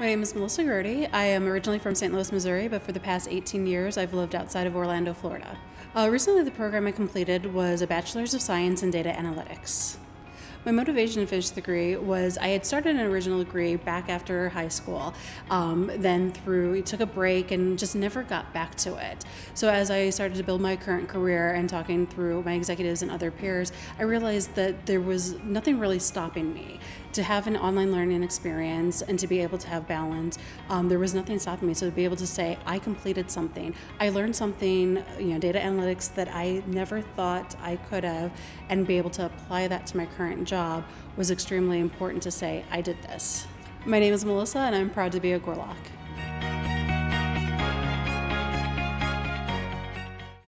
My name is Melissa Grody. I am originally from St. Louis, Missouri, but for the past 18 years I've lived outside of Orlando, Florida. Uh, recently, the program I completed was a Bachelor's of Science in Data Analytics. My motivation to finish the degree was I had started an original degree back after high school, um, then through took a break and just never got back to it. So as I started to build my current career and talking through my executives and other peers, I realized that there was nothing really stopping me to have an online learning experience and to be able to have balance. Um, there was nothing stopping me. So to be able to say I completed something, I learned something, you know, data analytics that I never thought I could have, and be able to apply that to my current job was extremely important to say, I did this. My name is Melissa, and I'm proud to be a Gorlok.